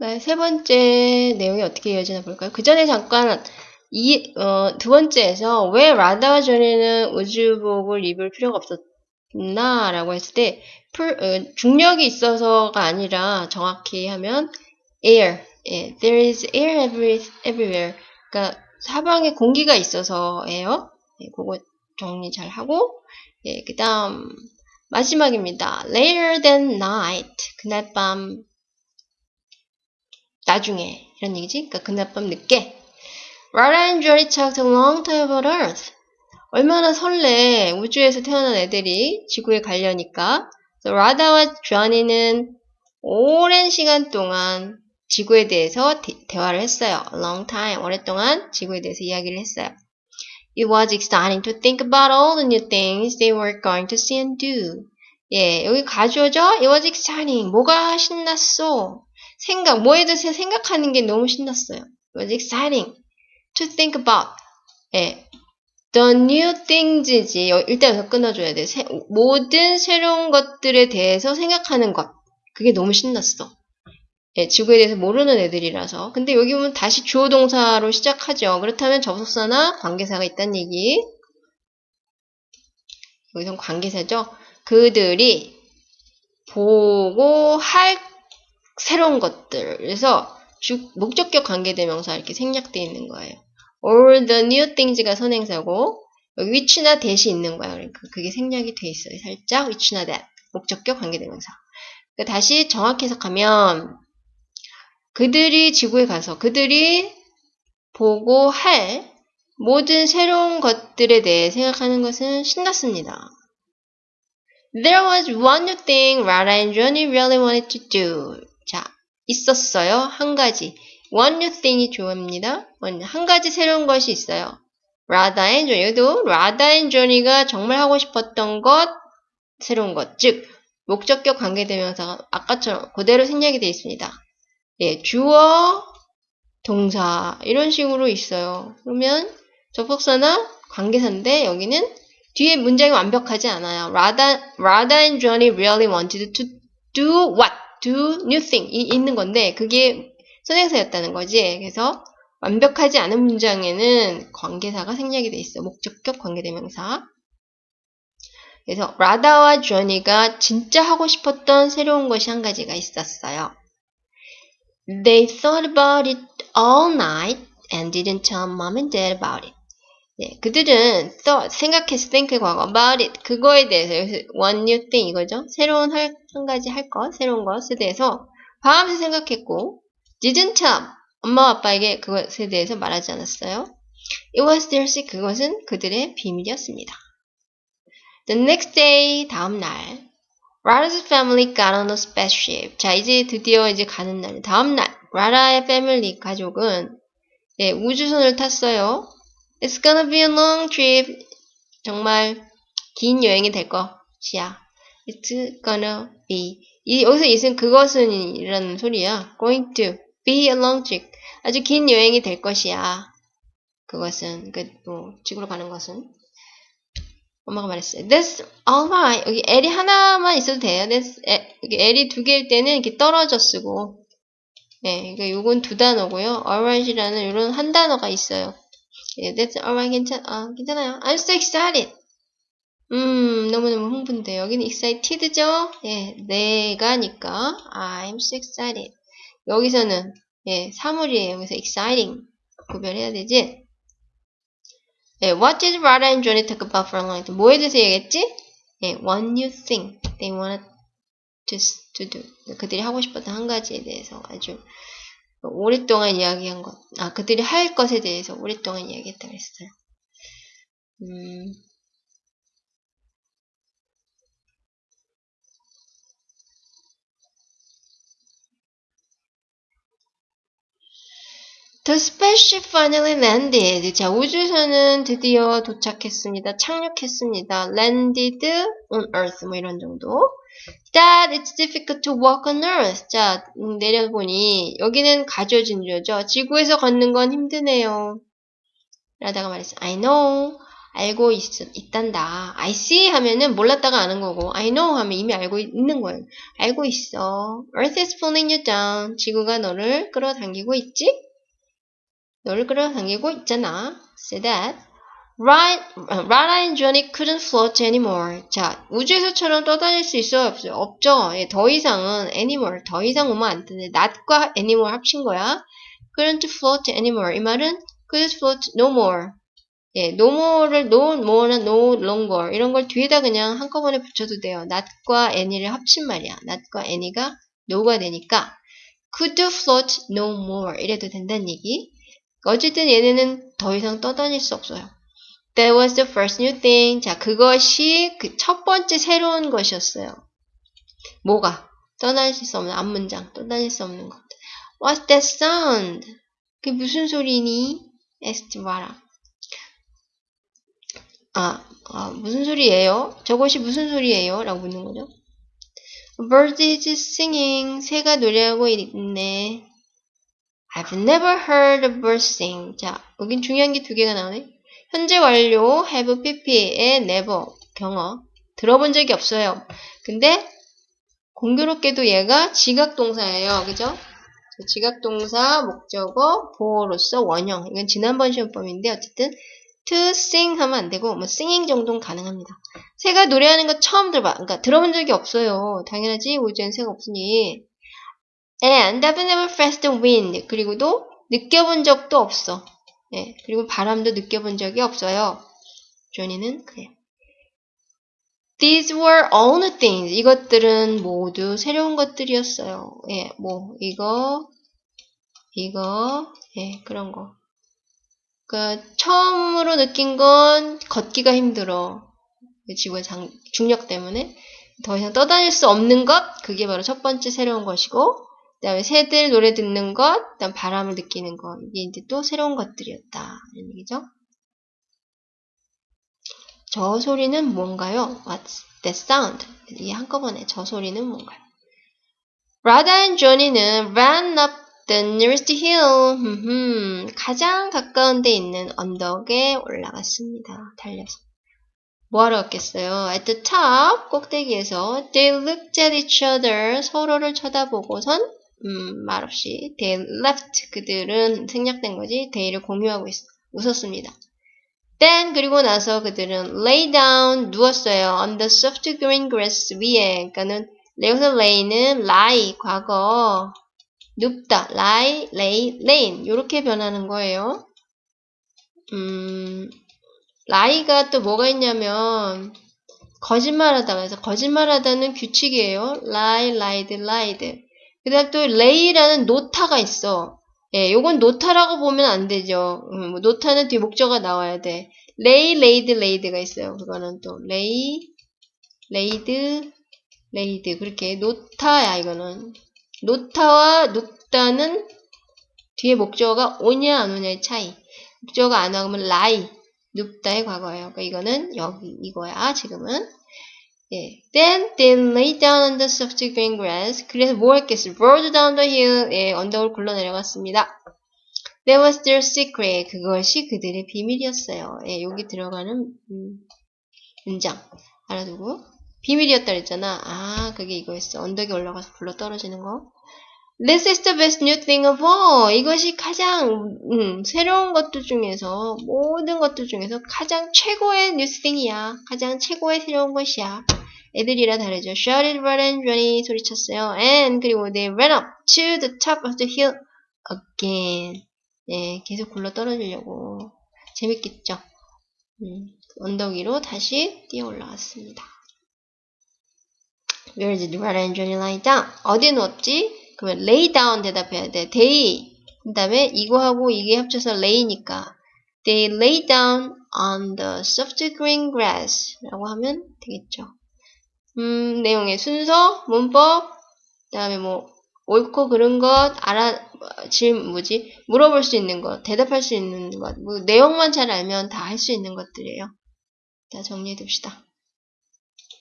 네, 세 번째 내용이 어떻게 이어지나 볼까요? 그 전에 잠깐 이, 어, 두 번째에서 왜 라다와 전에는 우주복을 입을 필요가 없었나? 라고 했을 때, 풀, 어, 중력이 있어서가 아니라 정확히 하면 air, 예, there is air every, everywhere. 그러니까 사방에 공기가 있어서예요. 예, 그거 정리 잘 하고, 예, 그 다음 마지막입니다. later than night, 그날 밤 나중에 이런 얘기지. 그러니까 그날 밤 늦게. Rada and Johnny talked a long time about Earth. 얼마나 설레 우주에서 태어난 애들이 지구에 가려니까. So, 라다와 조아니는 오랜 시간 동안 지구에 대해서 대, 화를 했어요. Long time. 오랫동안 지구에 대해서 이야기를 했어요. It was exciting to think about all the new things they were going to see and do. 예, 여기 가져오죠? It was exciting. 뭐가 신났어? 생각, 뭐에 대해서 생각하는 게 너무 신났어요. It was exciting to think about. 예. The new things지. 일단 끊어줘야 돼. 새, 모든 새로운 것들에 대해서 생각하는 것. 그게 너무 신났어. 예, 지구에 대해서 모르는 애들이라서. 근데 여기 보면 다시 주어 동사로 시작하죠. 그렇다면 접속사나 관계사가 있다는 얘기. 여기선 관계사죠. 그들이 보고 할 새로운 것들. 그래서 주, 목적격 관계대명사 이렇게 생략되어 있는 거예요. All the new things가 선행사고 여기 which나 that이 있는 거야. 그러니까 그게 생략이 돼 있어요. 살짝 which나 that 목적격 관계대명사. 그러니까 다시 정확히 해석하면 그들이 지구에 가서 그들이 보고 할 모든 새로운 것들에 대해 생각하는 것은 신났습니다. There was one new thing Rada and Johnny really wanted to do. 자, 있었어요. 한 가지. One new thing이 좋아합니다. 한 가지 새로운 것이 있어요. Rada and Johnny. 여기도 Rada and Johnny가 정말 하고 싶었던 것, 새로운 것. 즉, 목적격 관계대명사가 아까처럼 그대로 생략이 되어 있습니다. 예, 주어, 동사 이런 식으로 있어요. 그러면 접속사나 관계사인데 여기는 뒤에 문장이 완벽하지 않아요. Rather, rather and Johnny really wanted to do what? Do new thing 이 있는 건데 그게 선행사였다는 거지. 그래서 완벽하지 않은 문장에는 관계사가 생략이 돼 있어. 목적격 관계대명사. 그래서 라다와 조니가 진짜 하고 싶었던 새로운 것이 한 가지가 있었어요. They thought about it all night and didn't tell mom and dad about it. 네, 그들은 thought, 생각했어, think 과거, about it, 그거에 대해서, 여기서 one new thing 이거죠. 새로운 할, 한 가지 할 것, 새로운 것에 대해서 밤새 생각했고, didn't tell, 엄마 아빠에게 그것에 대해서 말하지 않았어요. It was their secret, 그것은 그들의 비밀이었습니다. The next day, 다음 날, Rada's family got on a spaceship. 자, 이제 드디어 이제 가는 날, 다음날, 라라의 패밀리, 가족은 예, 우주선을 탔어요. It's gonna be a long trip. 정말 긴 여행이 될 것이야. It's gonna be. 이, 여기서 이은 그것은 이라는 소리야. Going to be a long trip. 아주 긴 여행이 될 것이야. 그것은 그 뭐, 지구로 가는 것은 엄마가 말했어요. That's alright. 여기 L이 하나만 있어도 돼요. That's, 여기 L이 두 개일 때는 이렇게 떨어져 쓰고 네, 그러니까 요건 두 단어고요. alright이라는 이런 한 단어가 있어요. 예, that's alright. 괜찮, 아, 괜찮아요. I'm so excited. 음, 너무너무 흥분돼. 여기는 excited죠? 예, 내가니까 I'm so excited. 여기서는 예, 사물이에요. 여기서 exciting 구별해야 되지? 예, what did Rada and Johnny talk about for a long time? 뭐에 대해서 얘기했지? 예, one new thing they wanted to, to do. 그들이 하고 싶었던 한 가지에 대해서 아주 오랫동안 이야기한 것, 아, 그들이 할 것에 대해서 오랫동안 이야기했다고 했어요. 음, The spaceship finally landed. 자, 우주선은 드디어 도착했습니다. 착륙했습니다. landed on Earth. 뭐 이런 정도. That it's difficult to walk on Earth. 자, 음, 내려보니 여기는 가져진 주어죠. 지구에서 걷는 건 힘드네요. 라다가 말했어. I know. 알고 있, 있단다. I see 하면은 몰랐다가 아는 거고, I know 하면 이미 알고 있는 거예요. 알고 있어. Earth is pulling you down. 지구가 너를 끌어당기고 있지? 너를 끌어당기고 있잖아. Say that. Right, Rara and Johnny couldn't float anymore. 자, 우주에서처럼 떠다닐 수 있어요? 없어요? 없죠. 예, 더 이상은 anymore, 더 이상 오면 안 되는데, not과 anymore 합친 거야. couldn't float anymore. 이 말은 couldn't float no more. 예, no more를 no more나 no longer 이런 걸 뒤에다 그냥 한꺼번에 붙여도 돼요. not과 any를 합친 말이야. not과 any가 no가 되니까 could float no more 이래도 된다는 얘기. 어쨌든 얘네는 더 이상 떠다닐 수 없어요. That was the first new thing. 자, 그것이 그 첫 번째 새로운 것이었어요. 뭐가? 떠날 수 없는 앞문장, 떠날 수 없는 것. What's that sound? 그게 무슨 소리니? asked Vara. 아, 아, 무슨 소리예요? 저것이 무슨 소리예요? 라고 묻는 거죠. A bird is singing. 새가 노래하고 있네. I've never heard a bird sing. 자, 여긴 중요한 게 두 개가 나오네. 현재 완료 have pp의 never 경어 들어본 적이 없어요. 근데 공교롭게도 얘가 지각동사예요. 그죠? 지각동사, 목적어, 보호로서 원형. 이건 지난번 시험범인데 어쨌든 to sing 하면 안 되고 뭐 singing 정도는 가능합니다. 새가 노래하는 거 처음 들어봐. 그러니까 들어본 적이 없어요. 당연하지. 우주엔 새가 없으니. And I've never felt the wind. 그리고도 느껴본 적도 없어. 예, 그리고 바람도 느껴본 적이 없어요. 조니는 그래요. These were all new things. 이것들은 모두 새로운 것들이었어요. 예, 뭐 이거, 이거, 예, 그런 거. 그 처음으로 느낀 건 걷기가 힘들어. 지구의 장, 중력 때문에 더 이상 떠다닐 수 없는 것. 그게 바로 첫 번째 새로운 것이고, 그 다음에 새들 노래 듣는 것, 그 다음 바람을 느끼는 것. 이게 이제 또 새로운 것들이었다. 이런 얘기죠. 저 소리는 뭔가요? What's that sound? 이게 한꺼번에 저 소리는 뭔가요? Rada and Johnny는 ran up the nearest hill. 가장 가까운 데 있는 언덕에 올라갔습니다. 달려서. 뭐하러 갔겠어요? At the top, 꼭대기에서 they looked at each other. 서로를 쳐다보고선 음, 말없이 they left. 그들은 생략된 거지. they를 공유하고 있, 웃었습니다. Then 그리고 나서 그들은 lay down 누웠어요. on the soft green grass 위에. 그러니까는 여기서 lay는 lie 과거 눕다 lie, lay, layin 이렇게 변하는 거예요. 음, lie가 또 뭐가 있냐면 거짓말하다 그래서 거짓말하다는 규칙이에요. lie, lied, lied. 그 다음 또 lay라는 노타가 있어. 예, 요건 노타라고 보면 안 되죠. 음, 뭐 노타는 뒤에 목적어가 나와야 돼. lay, laid, laid가 있어요. 그거는 또 lay, laid, laid 그렇게 노타야 이거는. 노타와 눕다는 뒤에 목적어가 오냐 안 오냐의 차이. 목적어가 안 나오면 lie, 눕다의 과거예요. 그러니까 이거는 여기 이거야 지금은. 예. Then they lay down on the soft green grass. 그래서 뭐 했겠어? Rolled down the hill. 예, 언덕을 굴러 내려갔습니다. That was their secret. 그것이 그들의 비밀이었어요. 예, 여기 들어가는 음, 문장 알아두고 비밀이었다 그랬잖아. 아, 그게 이거였어. 언덕에 올라가서 굴러 떨어지는 거. This is the best new thing of all. 이것이 가장 음, 새로운 것들 중에서 모든 것들 중에서 가장 최고의 new thing이야. 가장 최고의 새로운 것이야. 애들이라 다르죠. Shouted Red and Johnny 소리쳤어요. And 그리고 they ran up to the top of the hill again. 네, 계속 굴러 떨어지려고 재밌겠죠. 음, 언덕 위로 다시 뛰어 올라왔습니다. Where did Red and Johnny lie down? 어디 누웠지? 그러면 lay down 대답해야 돼. They. 그 다음에 이거하고 이게 합쳐서 lay니까 They lay down on the soft green grass 라고 하면 되겠죠. 음, 내용의 순서, 문법, 그 다음에 뭐 옳고 그른 것, 알아, 질, 뭐지, 물어볼 수 있는 것, 대답할 수 있는 것, 뭐 내용만 잘 알면 다 할 수 있는 것들이에요. 자, 정리해 둡시다.